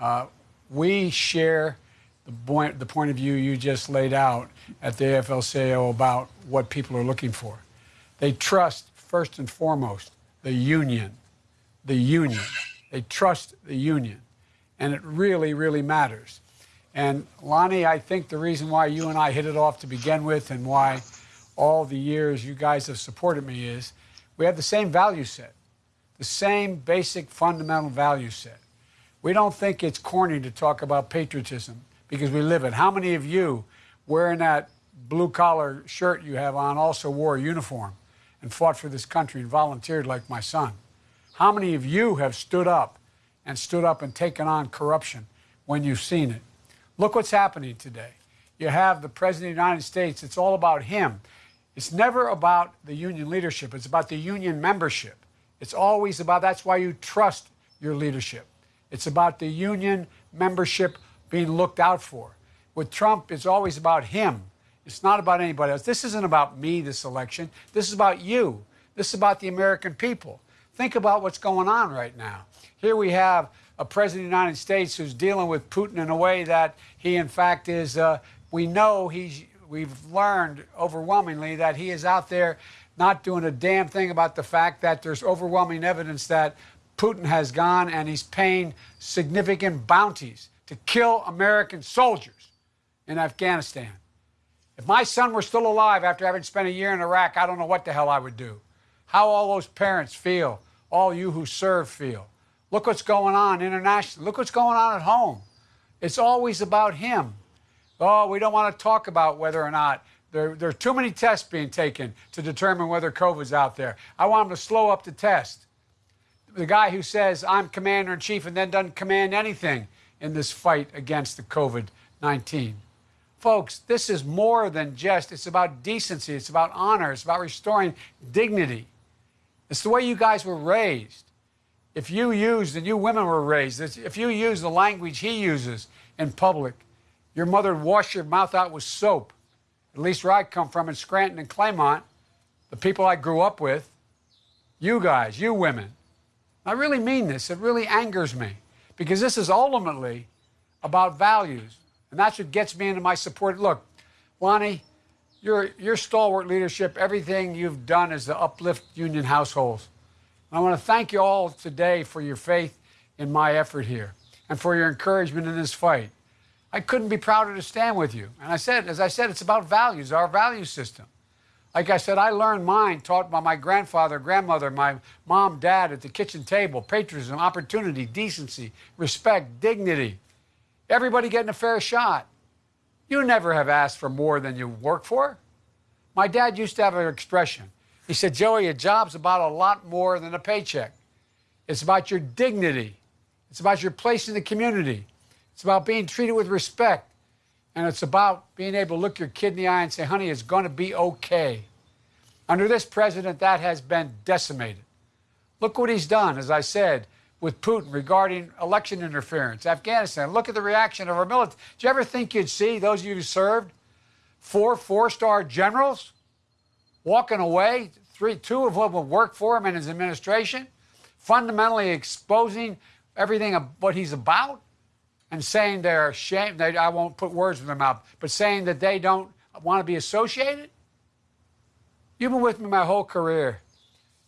Uh, we share the point, the point of view you just laid out at the AFL-CIO about what people are looking for. They trust, first and foremost, the union. The union. They trust the union. And it really, really matters. And Lonnie, I think the reason why you and I hit it off to begin with and why all the years you guys have supported me is we have the same value set, the same basic fundamental value set. We don't think it's corny to talk about patriotism because we live it. How many of you wearing that blue collar shirt you have on also wore a uniform and fought for this country and volunteered like my son? How many of you have stood up and stood up and taken on corruption when you've seen it? Look what's happening today. You have the President of the United States, it's all about him. It's never about the union leadership, it's about the union membership. It's always about that's why you trust your leadership. It's about the union membership being looked out for. With Trump, it's always about him. It's not about anybody else. This isn't about me, this election. This is about you. This is about the American people. Think about what's going on right now. Here we have a president of the United States who's dealing with Putin in a way that he, in fact, is. Uh, we know he's. We've learned overwhelmingly that he is out there not doing a damn thing about the fact that there's overwhelming evidence that Putin has gone and he's paying significant bounties to kill American soldiers in Afghanistan. If my son were still alive after having spent a year in Iraq, I don't know what the hell I would do. How all those parents feel, all you who serve feel. Look what's going on internationally. Look what's going on at home. It's always about him. Oh, we don't want to talk about whether or not there, there are too many tests being taken to determine whether COVID's out there. I want them to slow up the test. The guy who says, I'm commander in chief and then doesn't command anything in this fight against the COVID 19. Folks, this is more than just, it's about decency, it's about honor, it's about restoring dignity. It's the way you guys were raised if you used, and you women were raised, if you use the language he uses in public, your mother would wash your mouth out with soap. At least where I come from in Scranton and Claymont, the people I grew up with, you guys, you women. I really mean this. It really angers me because this is ultimately about values. And that's what gets me into my support. Look, Lonnie, your, your stalwart leadership, everything you've done is to uplift union households. I want to thank you all today for your faith in my effort here and for your encouragement in this fight. I couldn't be prouder to stand with you. And I said, as I said, it's about values, our value system. Like I said, I learned mine taught by my grandfather, grandmother, my mom, dad at the kitchen table patriotism, opportunity, decency, respect, dignity. Everybody getting a fair shot. You never have asked for more than you work for. My dad used to have an expression he said, Joey, a job's about a lot more than a paycheck. It's about your dignity. It's about your place in the community. It's about being treated with respect. And it's about being able to look your kid in the eye and say, honey, it's going to be okay. Under this president, that has been decimated. Look what he's done, as I said, with Putin regarding election interference, Afghanistan. Look at the reaction of our military. Do you ever think you'd see, those of you who served, four four star generals walking away three, two of whom have worked for him in his administration, fundamentally exposing everything of what he's about and saying they're ashamed. They, I won't put words in their mouth, but saying that they don't want to be associated. You've been with me my whole career.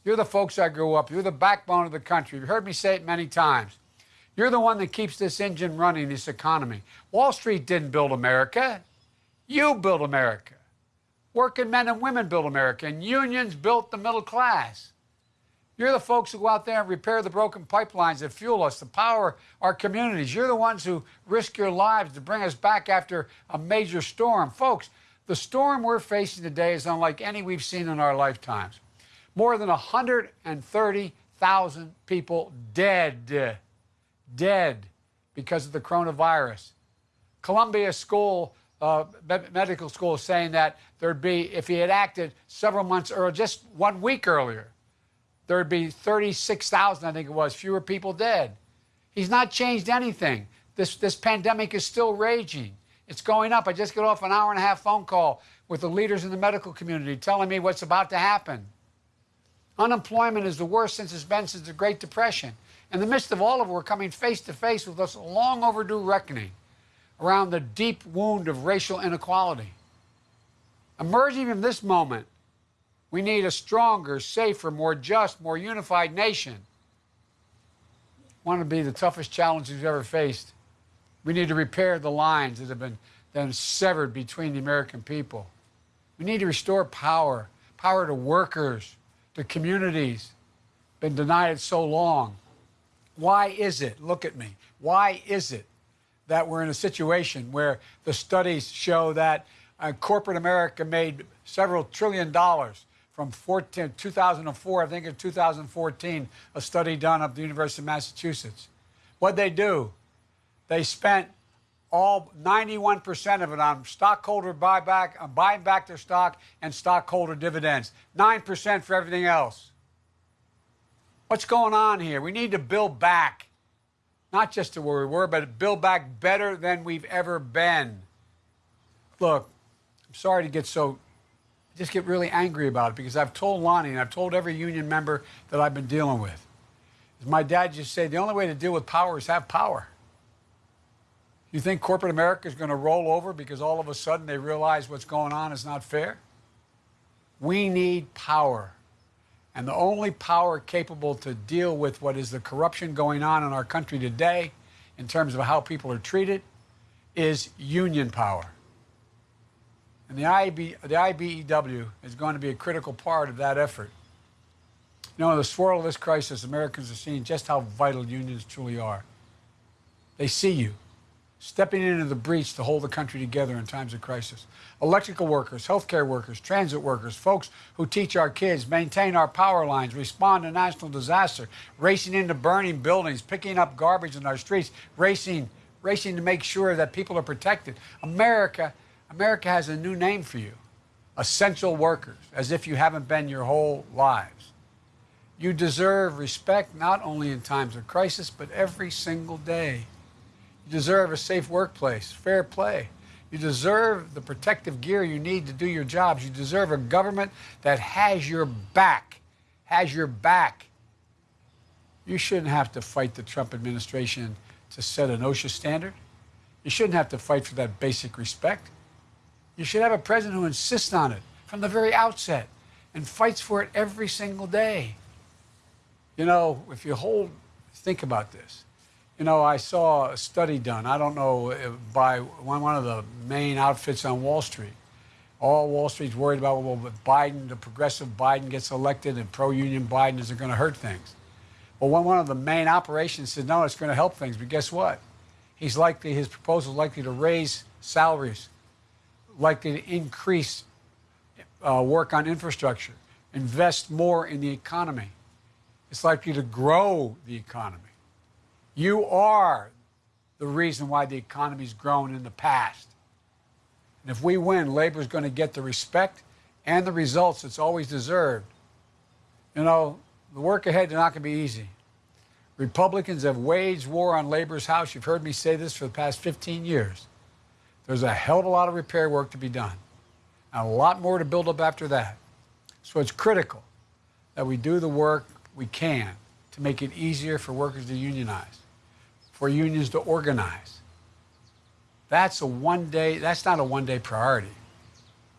You're the folks I grew up. You're the backbone of the country. You've heard me say it many times. You're the one that keeps this engine running, this economy. Wall Street didn't build America. You built America. Working men and women built America, and unions built the middle class. You're the folks who go out there and repair the broken pipelines that fuel us, to power our communities. You're the ones who risk your lives to bring us back after a major storm. Folks, the storm we're facing today is unlike any we've seen in our lifetimes. More than 130,000 people dead, dead because of the coronavirus. Columbia School uh, medical school saying that there'd be, if he had acted several months earlier, just one week earlier, there'd be 36,000, I think it was, fewer people dead. He's not changed anything. This, this pandemic is still raging. It's going up. I just got off an hour and a half phone call with the leaders in the medical community telling me what's about to happen. Unemployment is the worst since it's been since the Great Depression. In the midst of all of it, we're coming face to face with this long overdue reckoning around the deep wound of racial inequality. Emerging from this moment, we need a stronger, safer, more just, more unified nation. To be the toughest challenge we've ever faced. We need to repair the lines that have been, been severed between the American people. We need to restore power, power to workers, to communities, been denied it so long. Why is it, look at me, why is it that we're in a situation where the studies show that uh, corporate America made several trillion dollars from 14, 2004, I think in 2014, a study done at the University of Massachusetts. What'd they do? They spent all 91% of it on stockholder buyback, on buying back their stock and stockholder dividends. 9% for everything else. What's going on here? We need to build back, not just to where we were, but build back better than we've ever been. Look, I'm sorry to get so, just get really angry about it because I've told Lonnie and I've told every union member that I've been dealing with. My dad just said the only way to deal with power is have power. You think corporate America is going to roll over because all of a sudden they realize what's going on is not fair? We need power. And the only power capable to deal with what is the corruption going on in our country today, in terms of how people are treated, is union power. And the, IB, the IBEW is going to be a critical part of that effort. You know, in the swirl of this crisis, Americans are seeing just how vital unions truly are. They see you stepping into the breach to hold the country together in times of crisis. Electrical workers, healthcare workers, transit workers, folks who teach our kids, maintain our power lines, respond to national disaster, racing into burning buildings, picking up garbage in our streets, racing, racing to make sure that people are protected. America, America has a new name for you. Essential workers, as if you haven't been your whole lives. You deserve respect not only in times of crisis, but every single day. You deserve a safe workplace, fair play. You deserve the protective gear you need to do your jobs. You deserve a government that has your back, has your back. You shouldn't have to fight the Trump administration to set an OSHA standard. You shouldn't have to fight for that basic respect. You should have a president who insists on it from the very outset and fights for it every single day. You know, if you hold, think about this. You know, I saw a study done, I don't know, uh, by one of the main outfits on Wall Street. All Wall Street's worried about, well, Biden, the progressive Biden gets elected and pro union Biden, is going to hurt things? Well, when one of the main operations said, no, it's going to help things. But guess what? He's likely, his proposal is likely to raise salaries, likely to increase uh, work on infrastructure, invest more in the economy. It's likely to grow the economy. You are the reason why the economy's grown in the past. And if we win, labor is going to get the respect and the results it's always deserved. You know, the work ahead is not going to be easy. Republicans have waged war on labor's house. You've heard me say this for the past 15 years. There's a hell of a lot of repair work to be done, and a lot more to build up after that. So it's critical that we do the work we can to make it easier for workers to unionize for unions to organize. That's a one day, that's not a one day priority.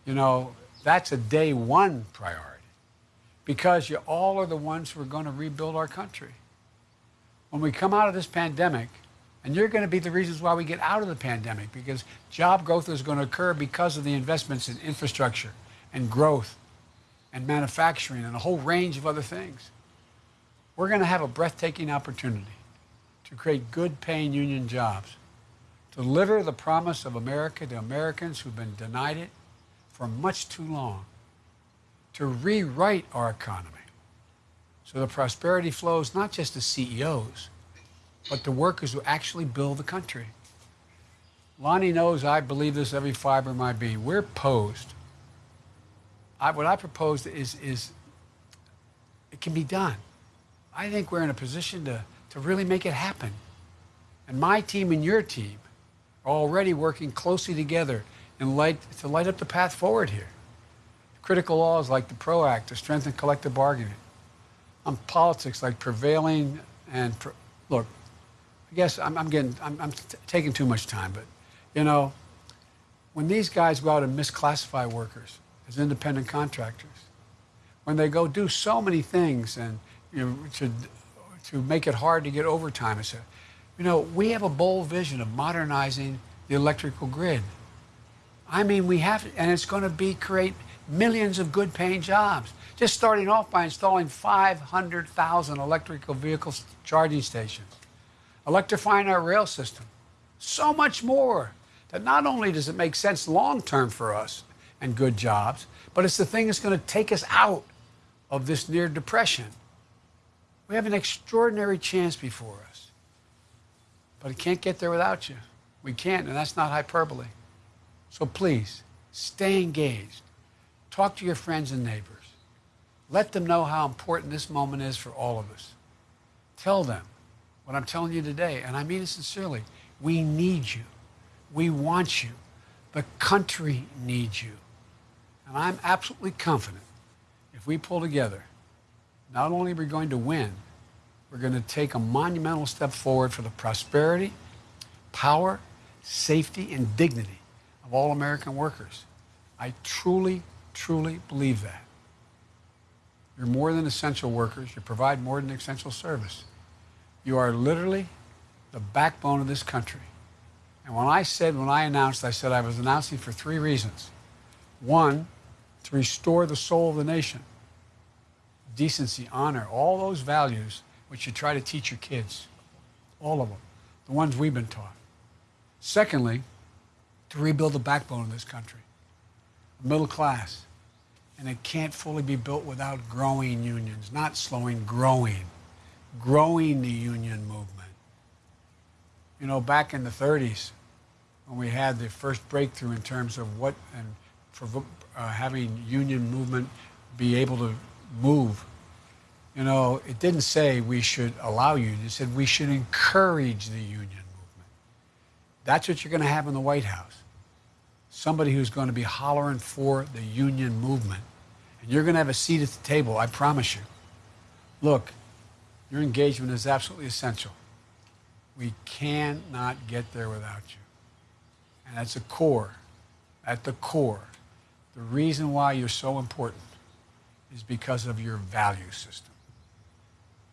You know, that's a day one priority because you all are the ones who are going to rebuild our country. When we come out of this pandemic, and you're going to be the reasons why we get out of the pandemic because job growth is going to occur because of the investments in infrastructure and growth and manufacturing and a whole range of other things. We're going to have a breathtaking opportunity to create good paying union jobs, deliver the promise of America to Americans who've been denied it for much too long, to rewrite our economy so the prosperity flows not just to CEOs, but the workers who actually build the country. Lonnie knows I believe this every fiber of my being. We're posed. I, what I propose is, is it can be done. I think we're in a position to to really make it happen. And my team and your team are already working closely together and light, to light up the path forward here. Critical laws like the PRO Act to strengthen collective bargaining. On politics like prevailing and look, I guess I'm, I'm getting, I'm, I'm taking too much time, but you know, when these guys go out and misclassify workers as independent contractors, when they go do so many things and you know, to, to make it hard to get overtime, you know, we have a bold vision of modernizing the electrical grid. I mean, we have, and it's going to be create millions of good paying jobs. Just starting off by installing 500,000 electrical vehicle charging stations, electrifying our rail system. So much more that not only does it make sense long term for us and good jobs, but it's the thing that's going to take us out of this near depression. We have an extraordinary chance before us, but it can't get there without you. We can't, and that's not hyperbole. So please, stay engaged. Talk to your friends and neighbors. Let them know how important this moment is for all of us. Tell them what I'm telling you today, and I mean it sincerely. We need you. We want you. The country needs you. And I'm absolutely confident if we pull together, not only are we going to win, we're going to take a monumental step forward for the prosperity, power, safety, and dignity of all American workers. I truly, truly believe that. You're more than essential workers. You provide more than essential service. You are literally the backbone of this country. And when I said, when I announced, I said I was announcing for three reasons. One, to restore the soul of the nation decency, honor, all those values which you try to teach your kids, all of them, the ones we've been taught. Secondly, to rebuild the backbone of this country, middle class. And it can't fully be built without growing unions, not slowing, growing, growing the union movement. You know, back in the 30s, when we had the first breakthrough in terms of what and for uh, having union movement be able to move. You know, it didn't say we should allow unions. It said we should encourage the union movement. That's what you're going to have in the White House. Somebody who's going to be hollering for the union movement. And you're going to have a seat at the table, I promise you. Look, your engagement is absolutely essential. We cannot get there without you. And that's the core, at the core, the reason why you're so important is because of your value system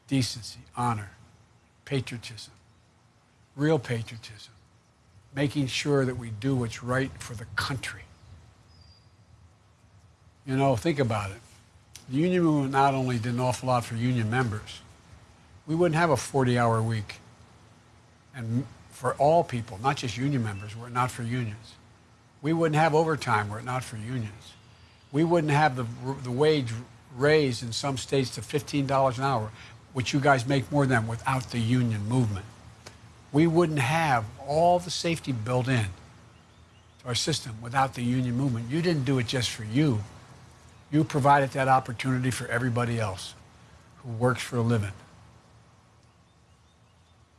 decency, honor, patriotism, real patriotism, making sure that we do what's right for the country. You know, think about it. The union movement not only did an awful lot for union members, we wouldn't have a 40 hour week. And for all people, not just union members, were it not for unions. We wouldn't have overtime were it not for unions. We wouldn't have the, the wage raised in some states to $15 an hour, which you guys make more than without the union movement. We wouldn't have all the safety built in to our system without the union movement. You didn't do it just for you. You provided that opportunity for everybody else who works for a living.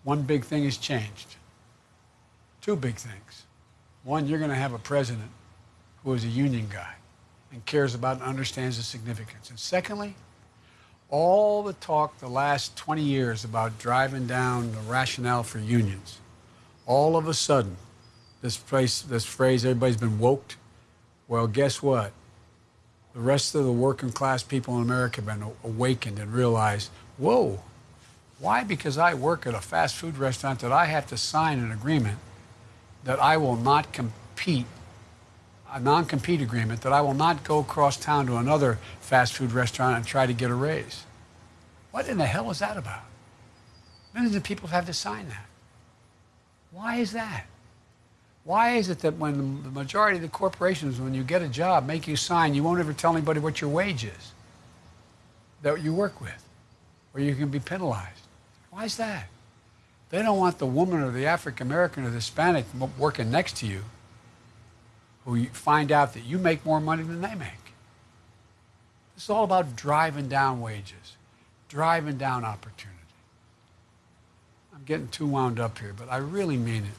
One big thing has changed. Two big things. One, you're going to have a president who is a union guy and cares about and understands the significance. And secondly, all the talk the last 20 years about driving down the rationale for unions, all of a sudden, this, place, this phrase, everybody's been woked. Well, guess what? The rest of the working class people in America have been awakened and realized, whoa, why? Because I work at a fast food restaurant that I have to sign an agreement that I will not compete a non compete agreement that I will not go across town to another fast food restaurant and try to get a raise. What in the hell is that about? Millions of people have to sign that. Why is that? Why is it that when the majority of the corporations, when you get a job, make you sign, you won't ever tell anybody what your wage is that you work with, or you can be penalized? Why is that? They don't want the woman or the African American or the Hispanic working next to you who find out that you make more money than they make. It's all about driving down wages, driving down opportunity. I'm getting too wound up here, but I really mean it.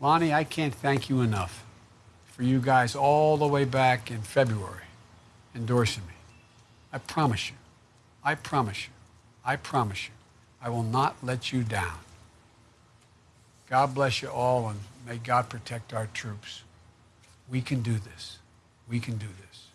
Lonnie, I can't thank you enough for you guys all the way back in February endorsing me. I promise you. I promise you. I promise you. I will not let you down. God bless you all, and may God protect our troops. We can do this. We can do this.